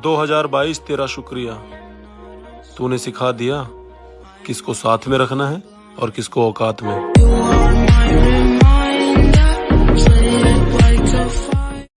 2022 तेरा शुक्रिया। तूने सिखा दिया किसको साथ में रखना है और किसको औकात में।